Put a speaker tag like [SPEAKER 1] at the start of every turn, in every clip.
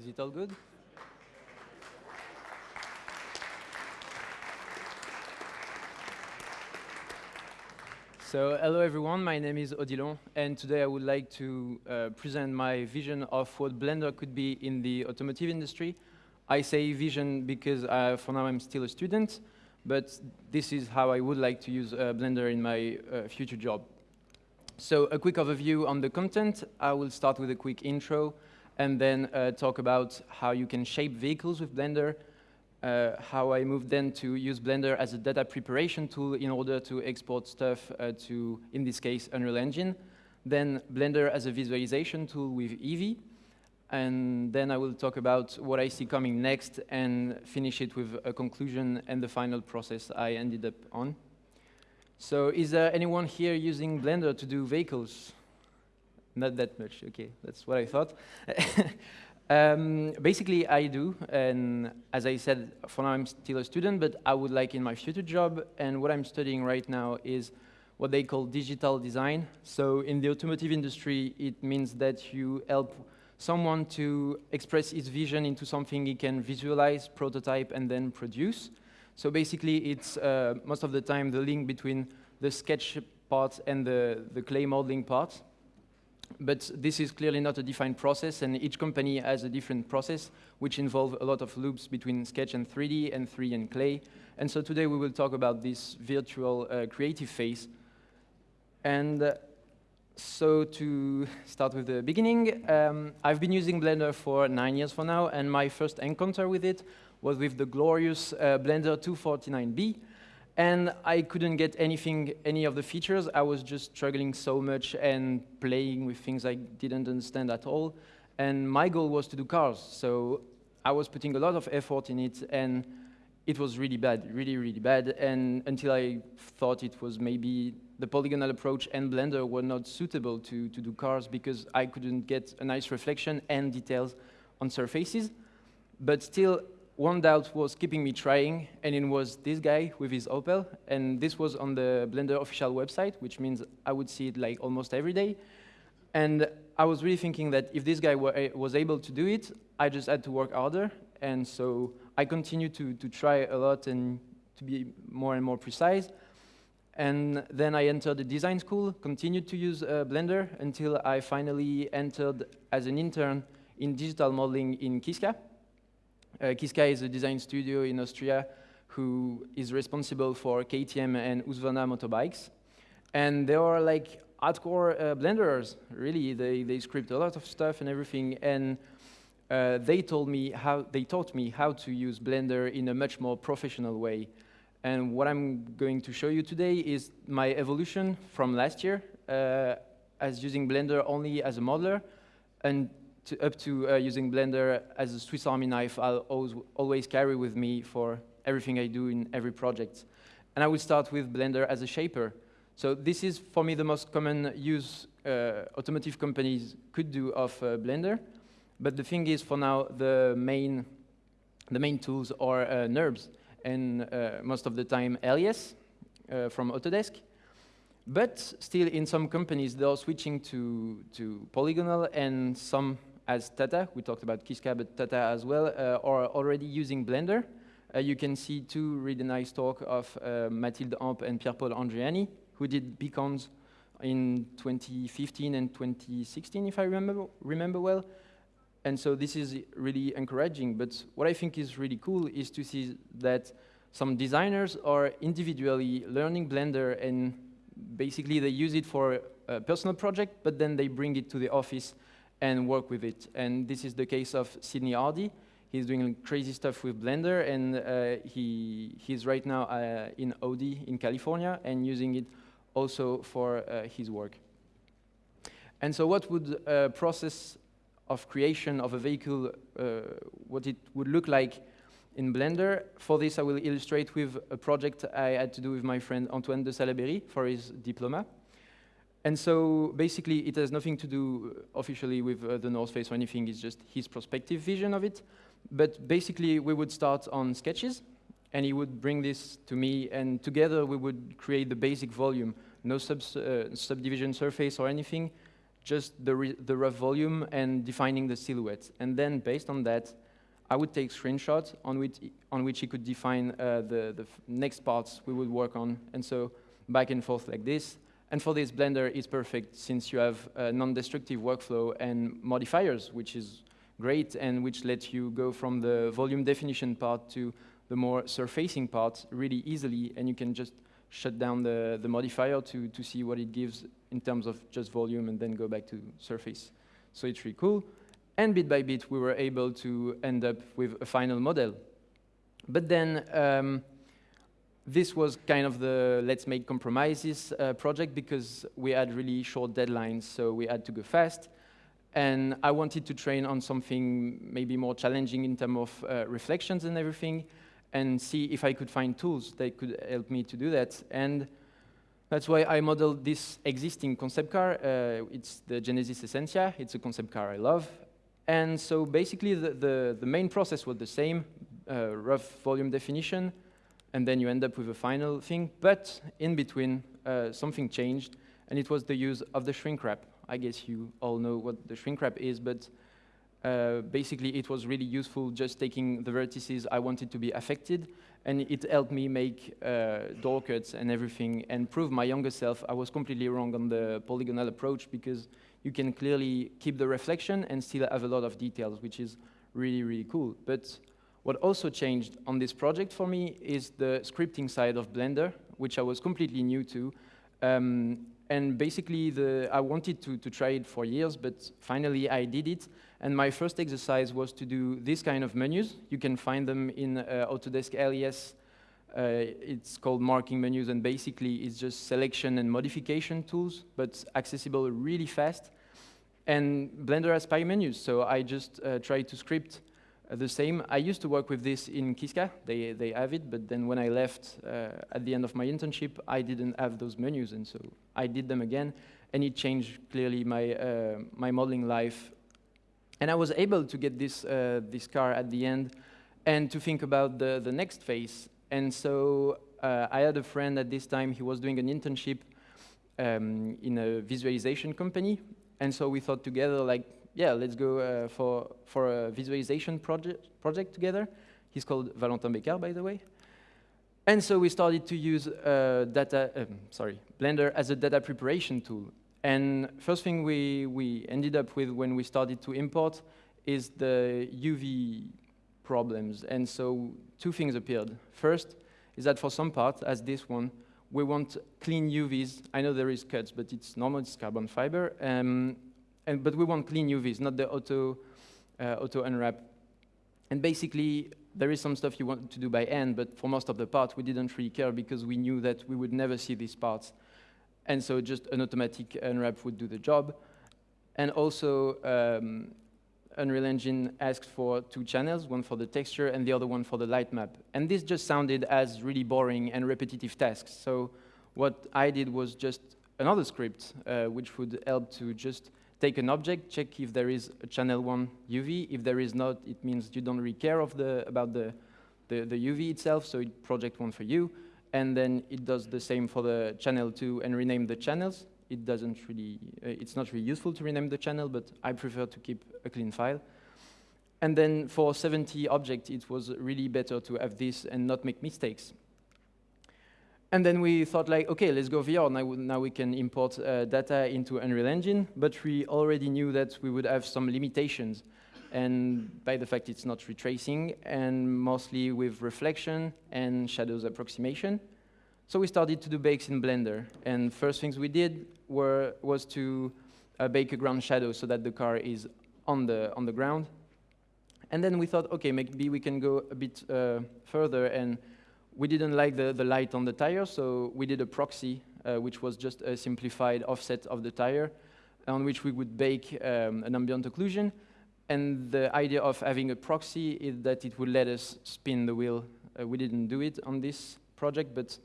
[SPEAKER 1] Is it all good? So, hello everyone, my name is Odilon, and today I would like to uh, present my vision of what Blender could be in the automotive industry. I say vision because uh, for now I'm still a student, but this is how I would like to use uh, Blender in my uh, future job. So a quick overview on the content. I will start with a quick intro and then uh, talk about how you can shape vehicles with Blender, uh, how I moved then to use Blender as a data preparation tool in order to export stuff uh, to, in this case, Unreal Engine. Then Blender as a visualization tool with Eevee. And then I will talk about what I see coming next and finish it with a conclusion and the final process I ended up on. So is there anyone here using Blender to do vehicles? Not that much, okay, that's what I thought. Um, basically, I do, and as I said, for now I'm still a student, but I would like in my future job, and what I'm studying right now is what they call digital design. So in the automotive industry, it means that you help someone to express his vision into something he can visualize, prototype, and then produce. So basically, it's uh, most of the time the link between the sketch part and the, the clay modeling part. But this is clearly not a defined process, and each company has a different process, which involve a lot of loops between Sketch and 3D and 3D and Clay. And so today we will talk about this virtual uh, creative phase. And uh, so to start with the beginning, um, I've been using Blender for nine years for now, and my first encounter with it was with the glorious uh, Blender 249B, and I couldn't get anything, any of the features. I was just struggling so much and playing with things I didn't understand at all. And my goal was to do cars. So I was putting a lot of effort in it, and it was really bad, really, really bad. And until I thought it was maybe the polygonal approach and Blender were not suitable to, to do cars because I couldn't get a nice reflection and details on surfaces. But still, one doubt was keeping me trying, and it was this guy with his Opel, and this was on the Blender official website, which means I would see it like almost every day. And I was really thinking that if this guy were, was able to do it, I just had to work harder, and so I continued to, to try a lot and to be more and more precise. And then I entered the design school, continued to use uh, Blender until I finally entered as an intern in digital modeling in Kiska, uh, Kiska is a design studio in Austria who is responsible for KTM and Husqvarna motorbikes. And they are like hardcore uh, blenders, really. They, they script a lot of stuff and everything. And uh, they told me how, they taught me how to use Blender in a much more professional way. And what I'm going to show you today is my evolution from last year uh, as using Blender only as a modeler and to, up to uh, using Blender as a Swiss Army knife I'll always, always carry with me for everything I do in every project. And I will start with Blender as a shaper. So this is, for me, the most common use uh, automotive companies could do of uh, Blender. But the thing is, for now, the main, the main tools are uh, NURBS, and uh, most of the time, Alias uh, from Autodesk. But still, in some companies, they are switching to, to Polygonal, and some as Tata, we talked about Kiska, but Tata as well, uh, are already using Blender. Uh, you can see two really nice talk of uh, Mathilde Amp and Pierre-Paul Andriani, who did beacons in 2015 and 2016, if I remember, remember well. And so this is really encouraging. But what I think is really cool is to see that some designers are individually learning Blender and basically they use it for a personal project, but then they bring it to the office and work with it. And this is the case of Sydney Hardy. He's doing crazy stuff with Blender, and uh, he, he's right now uh, in Audi in California and using it also for uh, his work. And so what would a process of creation of a vehicle, uh, what it would look like in Blender? For this, I will illustrate with a project I had to do with my friend Antoine de Salaberry for his diploma. And so basically, it has nothing to do officially with uh, the North Face or anything. It's just his perspective vision of it. But basically, we would start on sketches, and he would bring this to me, and together we would create the basic volume. No subs, uh, subdivision surface or anything, just the, the rough volume and defining the silhouette. And then based on that, I would take screenshots on which, on which he could define uh, the, the next parts we would work on. And so back and forth like this. And for this, Blender is perfect since you have a non-destructive workflow and modifiers, which is great and which lets you go from the volume definition part to the more surfacing part really easily. And you can just shut down the, the modifier to, to see what it gives in terms of just volume and then go back to surface. So it's really cool. And bit by bit, we were able to end up with a final model. But then um, this was kind of the let's make compromises uh, project because we had really short deadlines, so we had to go fast. And I wanted to train on something maybe more challenging in terms of uh, reflections and everything, and see if I could find tools that could help me to do that. And that's why I modeled this existing concept car. Uh, it's the Genesis Essentia. It's a concept car I love. And so basically, the, the, the main process was the same, uh, rough volume definition, and then you end up with a final thing. But in between, uh, something changed, and it was the use of the shrink wrap. I guess you all know what the shrink wrap is, but uh, basically it was really useful just taking the vertices I wanted to be affected, and it helped me make uh, door cuts and everything, and prove my younger self I was completely wrong on the polygonal approach, because you can clearly keep the reflection and still have a lot of details, which is really, really cool. But what also changed on this project for me is the scripting side of Blender, which I was completely new to. Um, and basically, the, I wanted to, to try it for years, but finally I did it. And my first exercise was to do this kind of menus. You can find them in uh, Autodesk Alias. Uh, it's called marking menus, and basically it's just selection and modification tools, but accessible really fast. And Blender has Pie menus, so I just uh, tried to script the same. I used to work with this in Kiska. They, they have it, but then when I left uh, at the end of my internship, I didn't have those menus, and so I did them again, and it changed clearly my, uh, my modeling life. And I was able to get this, uh, this car at the end and to think about the, the next phase. And so uh, I had a friend at this time, he was doing an internship um, in a visualization company, and so we thought together, like, yeah, let's go uh, for, for a visualization project, project together. He's called Valentin Becker, by the way. And so we started to use uh, data, um, sorry, Blender as a data preparation tool. And first thing we, we ended up with when we started to import is the UV problems. And so two things appeared. First is that for some parts, as this one, we want clean UVs. I know there is cuts, but it's normal, it's carbon fiber. Um, and, but we want clean UVs, not the auto, uh, auto unwrap. And basically, there is some stuff you want to do by hand, but for most of the parts, we didn't really care because we knew that we would never see these parts. And so just an automatic unwrap would do the job. And also, um, Unreal Engine asked for two channels, one for the texture and the other one for the light map. And this just sounded as really boring and repetitive tasks. So what I did was just another script, uh, which would help to just take an object, check if there is a channel 1 UV. If there is not, it means you don't really care of the, about the, the, the UV itself, so it project one for you. And then it does the same for the channel 2 and rename the channels. It doesn't really, uh, it's not really useful to rename the channel, but I prefer to keep a clean file. And then for 70 objects, it was really better to have this and not make mistakes. And then we thought like, okay, let's go VR. Now, now we can import uh, data into Unreal Engine, but we already knew that we would have some limitations. And by the fact it's not ray tracing, and mostly with reflection and shadows approximation. So we started to do bakes in Blender. And first things we did were, was to uh, bake a ground shadow so that the car is on the, on the ground. And then we thought, okay, maybe we can go a bit uh, further and we didn't like the, the light on the tire, so we did a proxy, uh, which was just a simplified offset of the tire, on which we would bake um, an ambient occlusion. And the idea of having a proxy is that it would let us spin the wheel. Uh, we didn't do it on this project, but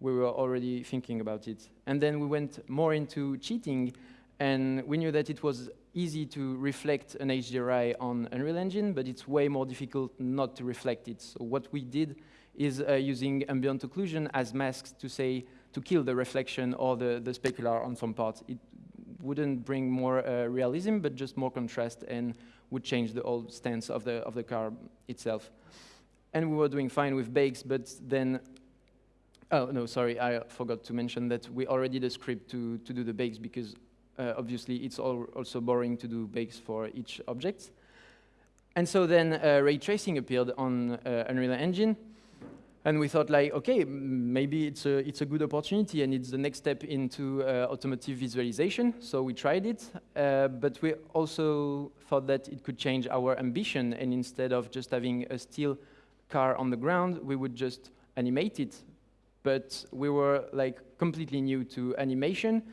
[SPEAKER 1] we were already thinking about it. And then we went more into cheating, and we knew that it was easy to reflect an HDRI on Unreal Engine, but it's way more difficult not to reflect it. So what we did is uh, using ambient occlusion as masks to say, to kill the reflection or the, the specular on some parts. It wouldn't bring more uh, realism, but just more contrast and would change the whole stance of the, of the car itself. And we were doing fine with bakes, but then, oh no, sorry, I forgot to mention that we already did a script to, to do the bakes because uh, obviously it's also boring to do bakes for each object. And so then uh, ray tracing appeared on uh, Unreal Engine, and we thought like, okay, maybe it's a, it's a good opportunity and it's the next step into uh, automotive visualization. So we tried it, uh, but we also thought that it could change our ambition. And instead of just having a steel car on the ground, we would just animate it. But we were like completely new to animation.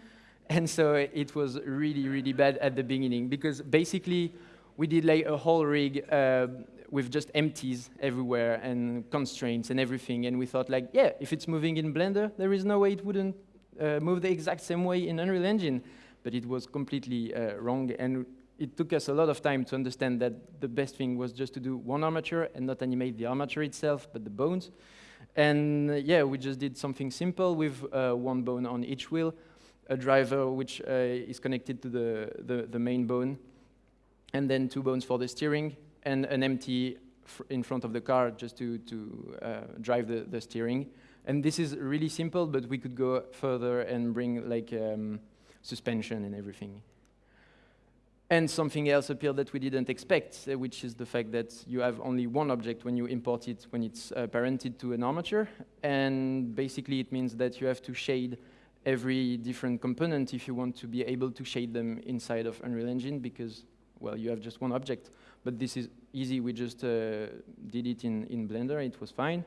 [SPEAKER 1] And so it was really, really bad at the beginning because basically we did like a whole rig uh, with just empties everywhere and constraints and everything. And we thought like, yeah, if it's moving in Blender, there is no way it wouldn't uh, move the exact same way in Unreal Engine. But it was completely uh, wrong. And it took us a lot of time to understand that the best thing was just to do one armature and not animate the armature itself, but the bones. And uh, yeah, we just did something simple with uh, one bone on each wheel, a driver which uh, is connected to the, the, the main bone, and then two bones for the steering, and an empty in front of the car just to, to uh, drive the, the steering. And this is really simple, but we could go further and bring like um, suspension and everything. And something else appeared that we didn't expect, uh, which is the fact that you have only one object when you import it when it's uh, parented to an armature. And basically it means that you have to shade every different component if you want to be able to shade them inside of Unreal Engine because, well, you have just one object. But this is easy. We just uh, did it in, in Blender. It was fine.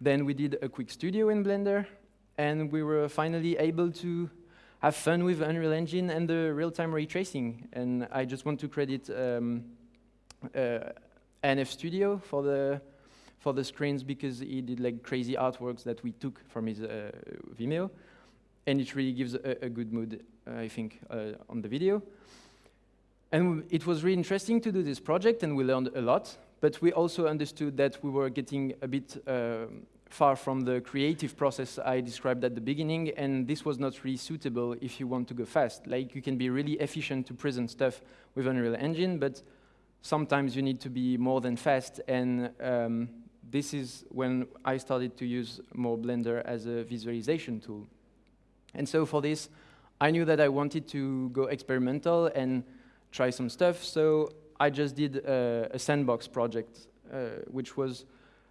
[SPEAKER 1] Then we did a quick studio in Blender, and we were finally able to have fun with Unreal Engine and the real-time ray tracing. And I just want to credit um, uh, NF Studio for the for the screens because he did like crazy artworks that we took from his uh, Vimeo, and it really gives a, a good mood, I think, uh, on the video. And it was really interesting to do this project, and we learned a lot. But we also understood that we were getting a bit uh, far from the creative process I described at the beginning, and this was not really suitable if you want to go fast. Like, you can be really efficient to present stuff with Unreal Engine, but sometimes you need to be more than fast, and um, this is when I started to use more Blender as a visualization tool. And so for this, I knew that I wanted to go experimental and try some stuff. So I just did a, a sandbox project, uh, which was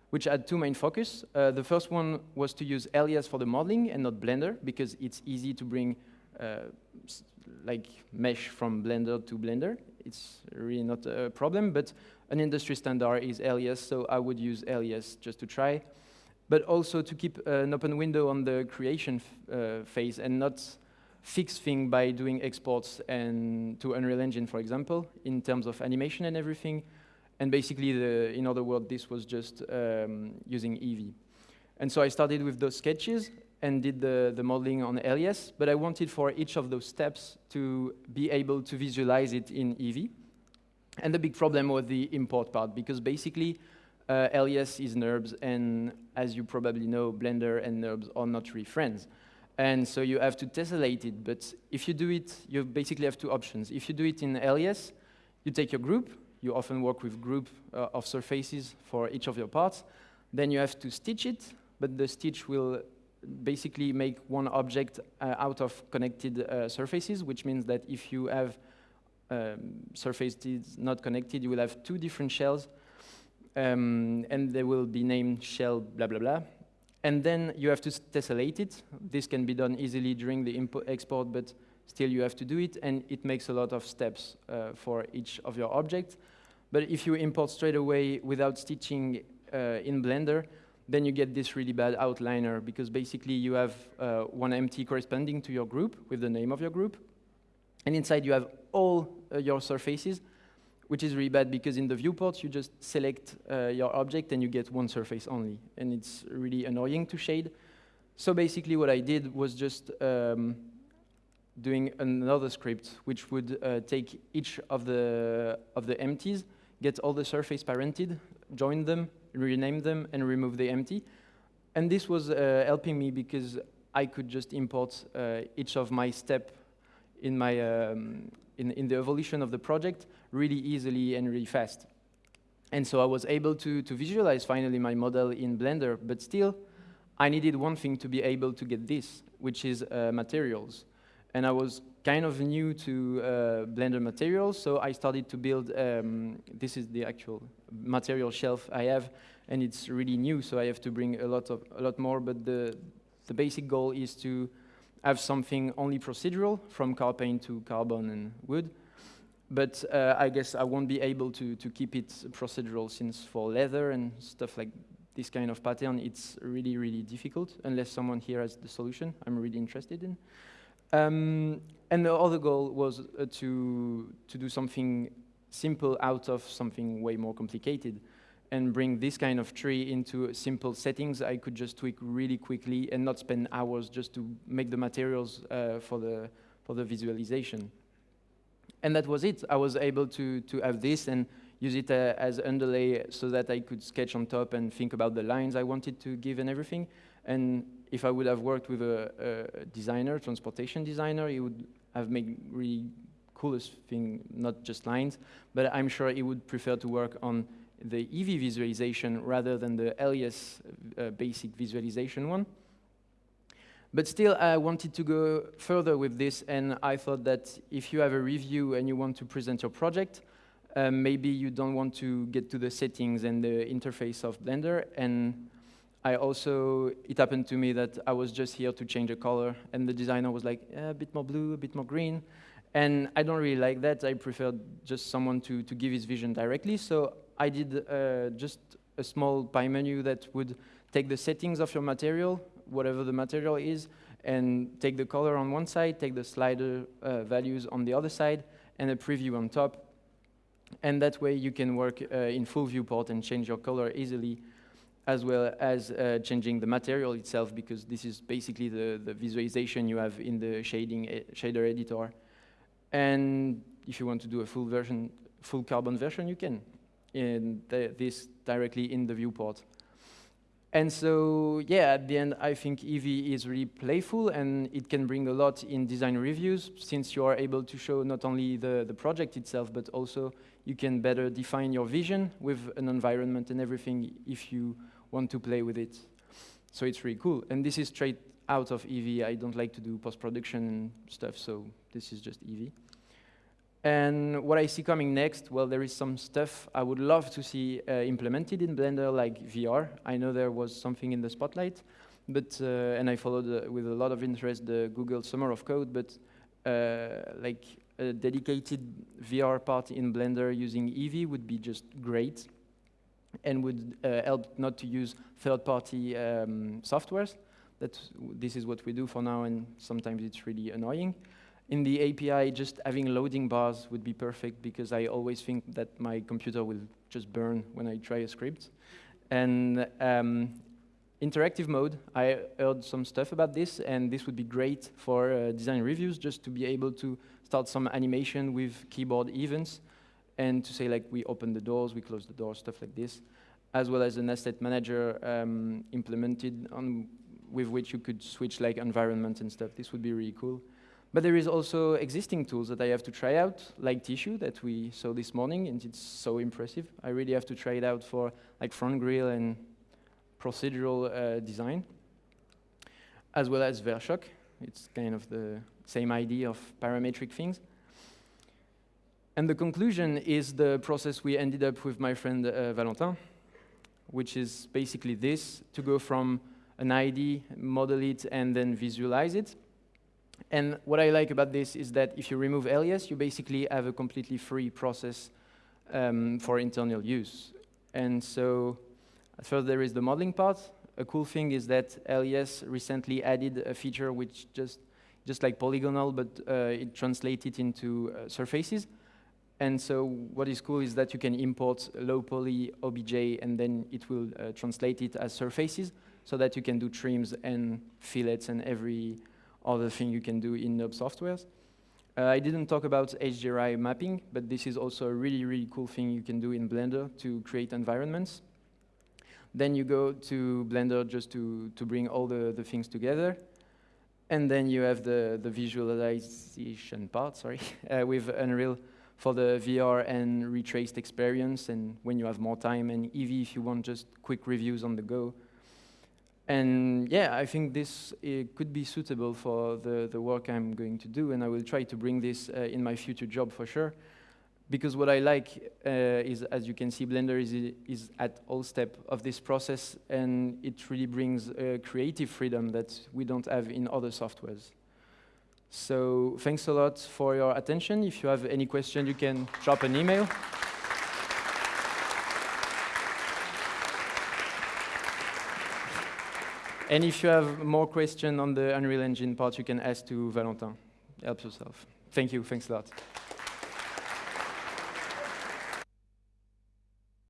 [SPEAKER 1] which had two main focus. Uh, the first one was to use Alias for the modeling and not Blender, because it's easy to bring uh, like mesh from Blender to Blender. It's really not a problem, but an industry standard is Alias, so I would use Alias just to try. But also to keep an open window on the creation uh, phase and not fix thing by doing exports and to Unreal Engine, for example, in terms of animation and everything. And basically, the, in other words, this was just um, using Eevee. And so I started with those sketches and did the, the modeling on Alias, but I wanted for each of those steps to be able to visualize it in Eevee. And the big problem was the import part, because basically, uh, is NURBS, and as you probably know, Blender and NURBS are not really friends. And so you have to tessellate it. But if you do it, you basically have two options. If you do it in Alias, you take your group. You often work with group uh, of surfaces for each of your parts. Then you have to stitch it, but the stitch will basically make one object uh, out of connected uh, surfaces, which means that if you have um, surfaces not connected, you will have two different shells, um, and they will be named shell blah, blah, blah. And then you have to tessellate it. This can be done easily during the export, but still you have to do it, and it makes a lot of steps uh, for each of your objects. But if you import straight away without stitching uh, in Blender, then you get this really bad outliner, because basically you have uh, one empty corresponding to your group with the name of your group, and inside you have all uh, your surfaces, which is really bad because in the viewport, you just select uh, your object and you get one surface only. And it's really annoying to shade. So basically what I did was just um, doing another script which would uh, take each of the, of the empties, get all the surface parented, join them, rename them, and remove the empty. And this was uh, helping me because I could just import uh, each of my step in my um, in, in the evolution of the project really easily and really fast. And so I was able to, to visualize finally my model in Blender, but still I needed one thing to be able to get this, which is uh, materials. And I was kind of new to uh, Blender materials, so I started to build, um, this is the actual material shelf I have, and it's really new, so I have to bring a lot, of, a lot more, but the, the basic goal is to have something only procedural, from car paint to carbon and wood, but uh, I guess I won't be able to, to keep it procedural since for leather and stuff like this kind of pattern, it's really, really difficult unless someone here has the solution I'm really interested in. Um, and the other goal was uh, to, to do something simple out of something way more complicated and bring this kind of tree into simple settings I could just tweak really quickly and not spend hours just to make the materials uh, for, the, for the visualization. And that was it. I was able to, to have this and use it uh, as underlay so that I could sketch on top and think about the lines I wanted to give and everything. And if I would have worked with a, a designer, transportation designer, he would have made really coolest thing, not just lines, but I'm sure he would prefer to work on the Eevee visualization rather than the Alias uh, basic visualization one. But still, I wanted to go further with this, and I thought that if you have a review and you want to present your project, um, maybe you don't want to get to the settings and the interface of Blender, and I also, it happened to me that I was just here to change a color, and the designer was like, a bit more blue, a bit more green, and I don't really like that. I prefer just someone to, to give his vision directly, so I did uh, just a small pie menu that would take the settings of your material, whatever the material is, and take the color on one side, take the slider uh, values on the other side, and a preview on top. And that way you can work uh, in full viewport and change your color easily, as well as uh, changing the material itself, because this is basically the, the visualization you have in the shading e shader editor. And if you want to do a full version, full carbon version, you can. And this directly in the viewport. And so, yeah, at the end, I think Eevee is really playful and it can bring a lot in design reviews since you are able to show not only the, the project itself, but also you can better define your vision with an environment and everything if you want to play with it. So it's really cool. And this is straight out of Eevee. I don't like to do post-production stuff, so this is just Eevee. And what I see coming next, well, there is some stuff I would love to see uh, implemented in Blender, like VR. I know there was something in the spotlight, but uh, and I followed uh, with a lot of interest the Google Summer of Code, but uh, like a dedicated VR part in Blender using Eevee would be just great and would uh, help not to use third-party um, softwares. That this is what we do for now, and sometimes it's really annoying in the API, just having loading bars would be perfect because I always think that my computer will just burn when I try a script. And um, interactive mode, I heard some stuff about this, and this would be great for uh, design reviews, just to be able to start some animation with keyboard events, and to say like we open the doors, we close the doors, stuff like this, as well as an asset manager um, implemented on with which you could switch like environment and stuff. This would be really cool. But there is also existing tools that I have to try out, like Tissue that we saw this morning, and it's so impressive. I really have to try it out for like front grille and procedural uh, design, as well as Sverchok. It's kind of the same idea of parametric things. And the conclusion is the process we ended up with my friend uh, Valentin, which is basically this, to go from an ID, model it, and then visualize it, and what I like about this is that if you remove alias, you basically have a completely free process um, for internal use. And so first there is the modeling part. A cool thing is that Alias recently added a feature which just, just like polygonal, but uh, it translates it into uh, surfaces. And so what is cool is that you can import low poly OBJ and then it will uh, translate it as surfaces so that you can do trims and fillets and every other thing you can do in NURBS softwares. Uh, I didn't talk about HDRI mapping, but this is also a really, really cool thing you can do in Blender to create environments. Then you go to Blender just to, to bring all the, the things together. And then you have the, the visualization part, sorry, uh, with Unreal for the VR and ray-traced experience, and when you have more time, and Eevee if you want just quick reviews on the go. And yeah, I think this could be suitable for the, the work I'm going to do, and I will try to bring this uh, in my future job for sure. Because what I like uh, is, as you can see, Blender is, is at all step of this process, and it really brings creative freedom that we don't have in other softwares. So thanks a lot for your attention. If you have any question, you can drop an email. And if you have more questions on the Unreal Engine part, you can ask to Valentin. Help yourself. Thank you. Thanks a lot.